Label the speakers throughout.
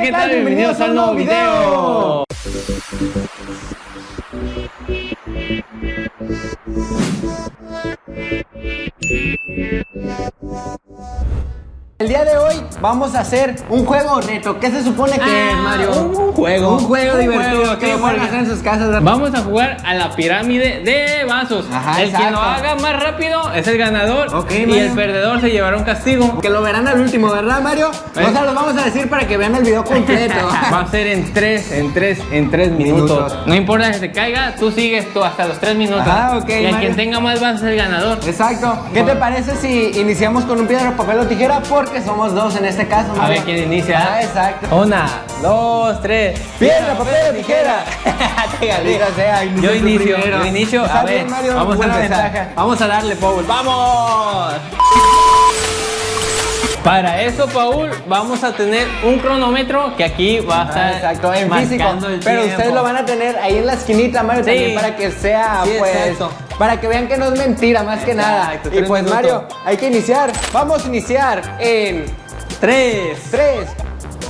Speaker 1: ¿qué tal? Bienvenidos al nuevo video. El día de hoy vamos a hacer un juego neto. ¿Qué se supone que es, ah, Mario? Un juego. Un juego un divertido juego, que pueden hacer en sus casas. Vamos a jugar a la pirámide de vasos. el que lo haga más rápido es el ganador. y el perdedor se llevará un castigo. Que lo verán al último, ¿verdad, Mario? ¿Eh? O No se los vamos a decir para que vean el video completo. Va a ser en tres en tres en tres minutos. No importa si se caiga, tú sigues tú hasta los tres minutos. Ah, Y el que tenga más vasos es el ganador. Exacto. ¿Qué te parece si iniciamos con un piedra, papel o tijera? Por que somos dos en este caso. A ver quién inicia. Ah, exacto. Una, dos, tres. Piedra, papel, tijera. sea, yo inicio, yo inicio. A ver, vamos, a empezar. vamos a darle, Paul. ¡Vamos! Para eso, Paul, vamos a tener un cronómetro que aquí va a ah, estar exacto, en físico. pero ustedes lo van a tener ahí en la esquinita, Mario, también para que sea, pues, para que vean que no es mentira, más que nada. Y pues, Mario, hay que iniciar. Vamos a iniciar en 3, 3,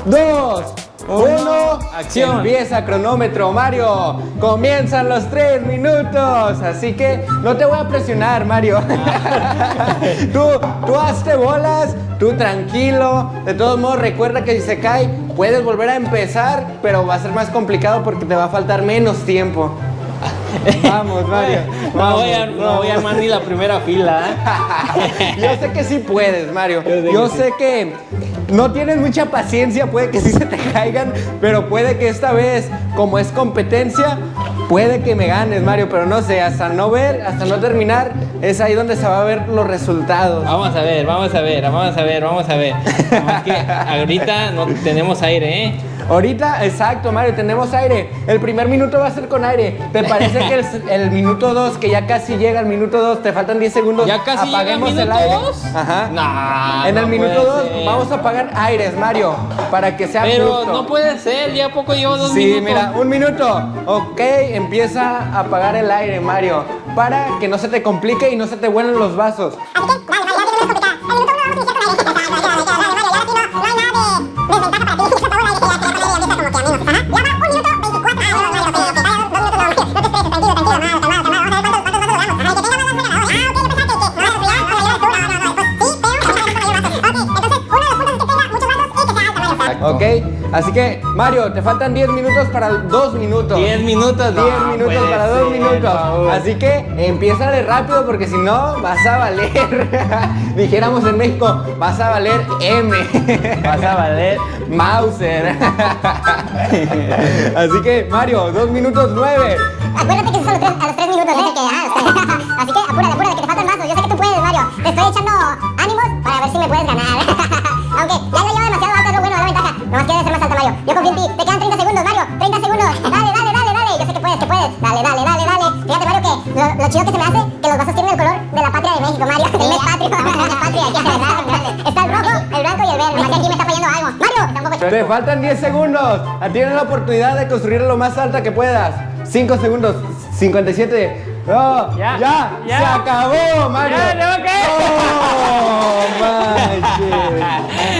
Speaker 1: 2, ¡Uno! acción. Empieza cronómetro, Mario. Comienzan los tres minutos. Así que no te voy a presionar, Mario. tú, tú hazte bolas, tú tranquilo. De todos modos, recuerda que si se cae, puedes volver a empezar, pero va a ser más complicado porque te va a faltar menos tiempo. Vamos, Mario. no, voy a, armar ni la primera fila. ¿eh? Yo sé que sí puedes, Mario. Yo sé, que no tienes mucha paciencia, puede que sí se te caigan, pero puede que esta vez, como es competencia, puede que me ganes, Mario, pero no sé, hasta no ver, hasta no terminar, es ahí donde se va a ver los resultados. Vamos a ver, vamos a ver, vamos a ver, vamos a ver. ahorita no tenemos aire, ¿eh? Ahorita, exacto, Mario, tenemos aire. El primer minuto va a ser con aire. ¿Te parece que el, minuto 2, que ya casi llega el minuto 2, te faltan 10 segundos? Ya casi apaguemos llega el, minuto aire. Ajá. Nah, en el minuto 2 vamos a apagar aires, Mario, para que sea Pero no puede ser, ya poco llevo dos minutos. Sí, mira, un minuto. Ok, empieza a apagar el aire, Mario, para que no se te complique y no se te vuelen los vasos. Así que, Mario, te faltan 10 minutos para 2 minutos. 10 minutos, 10 minutos para 2 minutos. Así que empieza de rápido porque si no, vas a valer. Dijéramos en México, vas a valer M. vas a valer Mauser. Así que, Mario, 2 minutos 9.
Speaker 2: Acuérdate que son a los 3 minutos, ¿eh? Que, ah, así que apúrate, apúrate, que te faltan más. Pues, yo sé que tú puedes, Mario. Te estoy echando ánimos para ver si me puedes ganar. Aunque ya no más quiero ser más alta, Mario. Yo confío en ti. Te quedan 30 segundos, Mario. 30 segundos. Dale, dale, dale, dale. Yo sé que puedes, que puedes. Dale, dale, dale, dale. Fíjate, Mario, que lo, chicos chido que se me hace que los vasos tienen el color de la patria de México, Mario. Sí, el la patria. Aquí está, el rojo, el blanco y el verde. aquí me está fallando algo. Mario, tampoco... Te faltan
Speaker 1: 10 segundos. Tienes la oportunidad de construir lo más alta que puedas. 5 segundos. 57. No, ya, ya, ya. se acabó, Mario. Ya, no, qué?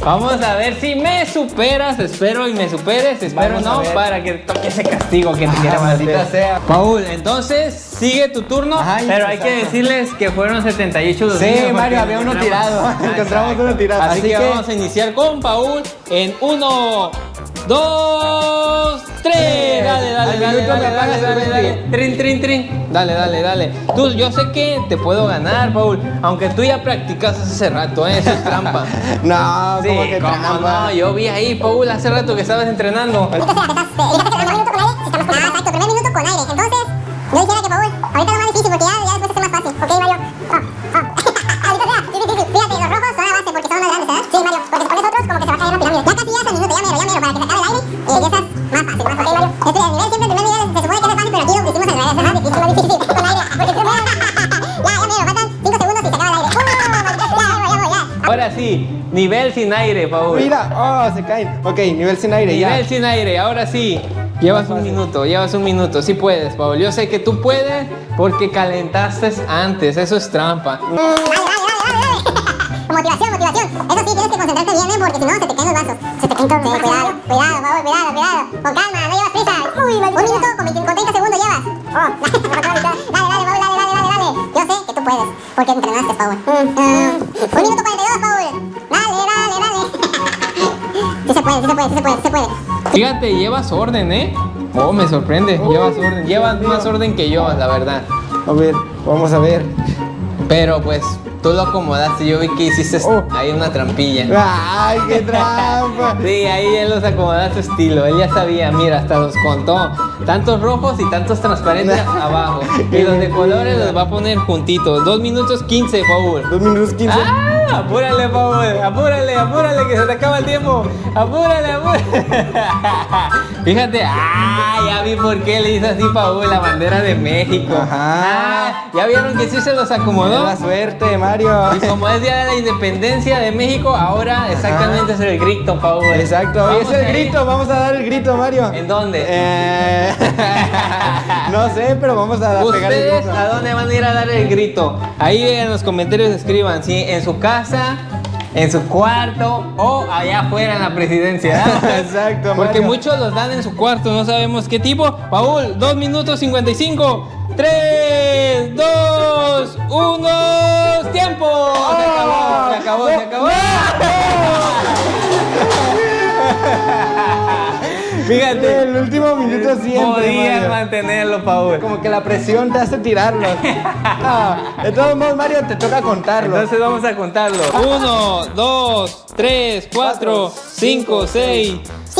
Speaker 1: Vamos a ver si me superas, espero y me superes, espero no, para que toque ese castigo que te ah, maldita sea. Paul, entonces sigue tu turno, Pero hay que decirles que fueron 78 los Sí, Mario, había uno tirado. Encontramos uno tirado. Así, que, vamos a iniciar con Paul en uno dos, tres. Dale, dale, dale, dale, dale, dale, dale. Trin, trin, trin. Dale, dale, dale. Tú, yo sé que te puedo ganar, Paul. Aunque tú ya practicas hace rato, ¿eh? Eso es trampa. no, sí, ¿cómo trampa? no? Yo vi ahí, Paul, hace rato que estabas entrenando. Nivel sin aire, Paul. Mira, oh, se cae Ok, nivel sin aire, nivel ya. sin aire, ahora sí. Llevas un minuto, llevas un minuto. Sí puedes, Paul. Yo sé que tú puedes porque calentaste antes. Eso es trampa.
Speaker 2: Motivación, motivación. Eso sí, tienes que concentrarte bien, eh, porque si no, se te caen los vasos. Se te caen todos. Cuidado, cuidado, Paul, cuidado, cuidado. Con calma, no llevas prisa. un minuto con, 20, 30 segundos llevas. Oh. dale, dale, dale, dale, dale, dale. Yo sé que tú puedes porque entrenaste, favor mm. un minuto 42, favor se puede, se puede, se puede. Fíjate, llevas orden,
Speaker 1: ¿eh? Oh, me sorprende, llevas orden. Llevas más orden que yo, la verdad. A ver, vamos a ver. Pero pues, tú lo acomodaste. Yo vi que hiciste oh. ahí una trampilla. ¡Ay, qué trampa! sí, ahí él los su estilo. Él ya sabía, mira, hasta los contó. Tantos rojos y tantos transparentes abajo. Y los de colores los va a poner juntitos. Dos minutos 15, favor. Dos minutos 15. Apúrale, Paul, apúrale, apúrale, que se te acaba el tiempo. Apúrale, apúrale. Fíjate, ah, ya vi por qué le hizo así, Paul, la bandera de México. Ajá. Ah, ya vieron que sí se los acomodó. Buena suerte, Mario. Y como es día de la independencia de México, ahora exactamente es el grito, Paul. Exacto, Hoy es el grito, vamos a dar el grito, Mario. ¿En dónde? Eh... no sé, pero vamos a dar el grito. a dónde van a ir a dar el grito? Ahí en los comentarios escriban, si ¿sí? en su casa en su cuarto o allá afuera en la presidencia. Exacto, Porque muchos los dan en su cuarto, no sabemos qué tipo. Paul, dos minutos 55, 3, Fíjate. El último minuto siempre. Podías mantenerlo, mantenerlo, Paul. Como que la presión te hace tirarlo. No,
Speaker 2: ah,
Speaker 1: de todos modos, Mario, te toca contarlo. Entonces vamos a contarlo. 1, 2, 3, 4, 5, 6.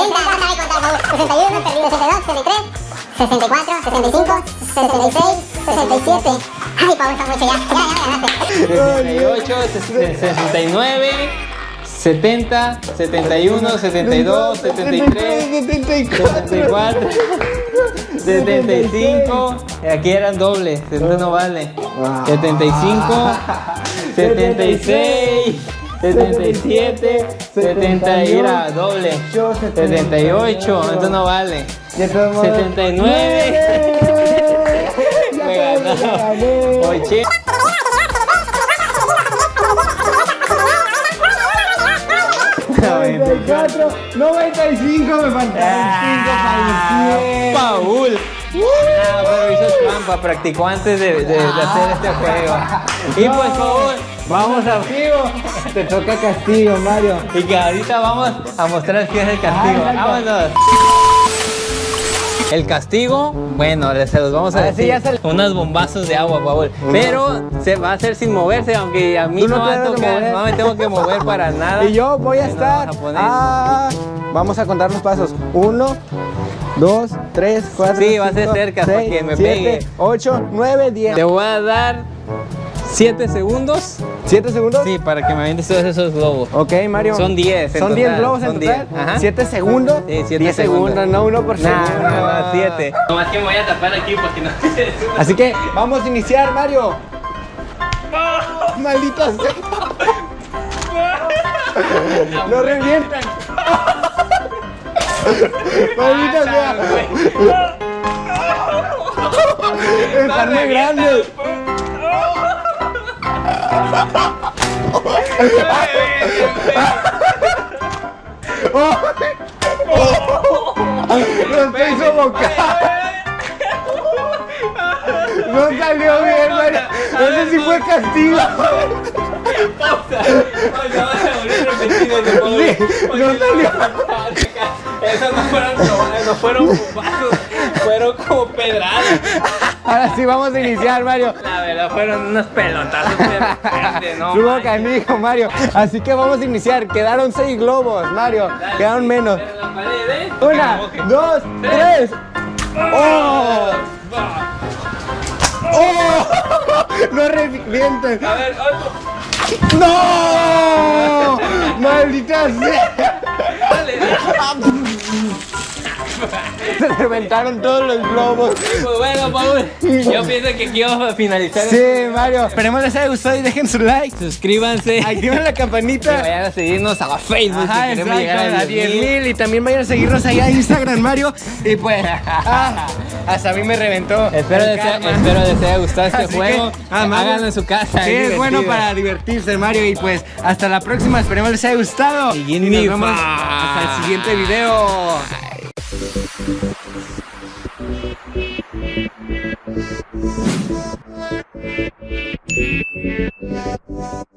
Speaker 2: 61, 62, 63, 64, 65, 66, 67. Ay, ya.
Speaker 1: 68, 69. 70, 71, 72, 73, 74, 75, aquí eran dobles, no vale. 75, 76. 77, 70 y era doble. 78, eso no vale. 79. Me ganó. Cuatro, 95 me faltaron 5
Speaker 2: ah,
Speaker 1: para Paul. Uh. Ah, pero practicó antes de, de hacer este juego. Y pues Paul Vamos a Te toca castigo, Mario. Y que ahorita vamos a mostrar quién es el castigo. Ah, Vámonos. El castigo, bueno, se los vamos a, ah, decir. Unos bombazos de agua, Paul. Pero se va a hacer sin moverse, aunque a mí no, va a tocar, no me tengo que mover para nada. Y yo voy a estar. Vamos a, contar los pasos. Uno, 2, tres, cuatro, sí, va a ser cerca que me 8, 9, 10. Te voy a dar 7 segundos? ¿Siete segundos? Sí, para que me avientes todos esos globos. Ok, Mario. Son 10 ¿Son 10 globos en total? 7 segundos? Sí, 7. segundos. no 1%. por No, no, Nomás que me voy a tapar aquí porque no... Así que, vamos a iniciar, Mario. ¡Maldita sea! ¡Lo revientan! ¡Maldita sea! ¡Están muy ¡No se hizo boca! ¡No salió bien, Mario! ¡No sé si fue castigo! ¡Pausa! ¡No de modo! ¡No salió! Esas no fueron, no fueron bufazos, fueron como pedradas. Ahora sí vamos a iniciar, Mario. La verdad, fueron unas pelotas Su boca ¿no? mi canijo, Mario. Así que vamos a iniciar. Quedaron seis globos, Mario. Quedaron menos. Una, dos, tres. ¡Oh! ¡Oh! ¡No revienten! A ver, otro. ¡No! ¡Maldita sea! Dale, dale. Se reventaron todos los globos. Pues bueno, Paul, yo pienso que quiero finalizar. Sí, este Mario. Esperemos les haya gustado y dejen su like. Suscríbanse. Activen la campanita. Y vayan a seguirnos a Facebook Ajá, queremos llegar a 10.000. Y también vayan a seguirnos allá a Instagram, Mario. Y pues, ah, hasta a mí me reventó. Espero, les, haya gustado este juego. Ah, Háganlo en su casa. Sí, es, bueno para divertirse, Mario. Y pues, hasta la próxima. Esperemos les haya gustado. Y, y nos vemos hasta el siguiente video.
Speaker 2: Thank you.